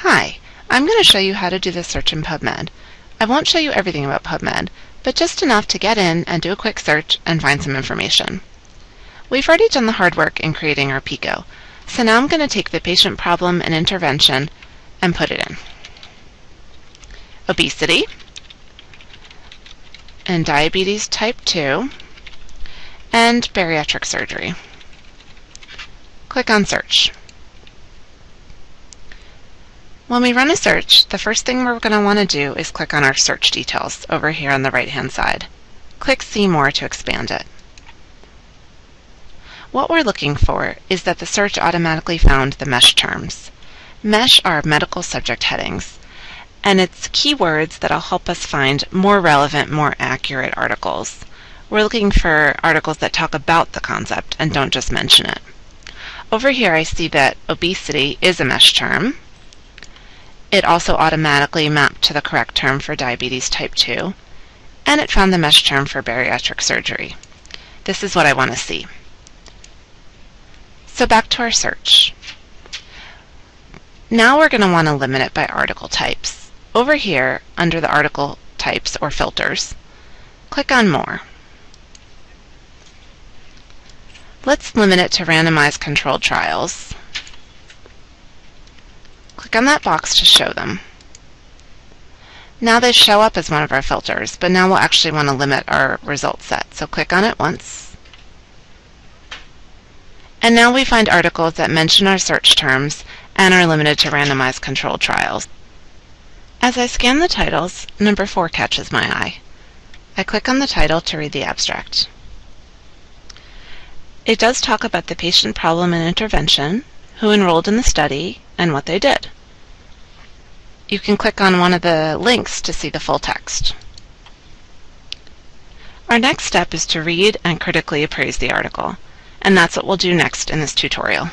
Hi, I'm going to show you how to do this search in PubMed. I won't show you everything about PubMed, but just enough to get in and do a quick search and find some information. We've already done the hard work in creating our PICO, so now I'm going to take the patient problem and intervention and put it in. Obesity and diabetes type 2 and bariatric surgery. Click on search. When we run a search, the first thing we're going to want to do is click on our search details over here on the right hand side. Click See More to expand it. What we're looking for is that the search automatically found the MESH terms. MESH are medical subject headings, and it's keywords that'll help us find more relevant, more accurate articles. We're looking for articles that talk about the concept and don't just mention it. Over here I see that obesity is a MESH term, it also automatically mapped to the correct term for diabetes type 2, and it found the mesh term for bariatric surgery. This is what I want to see. So back to our search. Now we're going to want to limit it by article types. Over here, under the article types or filters, click on More. Let's limit it to randomized controlled trials. Click on that box to show them. Now they show up as one of our filters, but now we'll actually want to limit our result set. So click on it once. And now we find articles that mention our search terms and are limited to randomized controlled trials. As I scan the titles, number 4 catches my eye. I click on the title to read the abstract. It does talk about the patient problem and intervention, who enrolled in the study, and what they did you can click on one of the links to see the full text. Our next step is to read and critically appraise the article, and that's what we'll do next in this tutorial.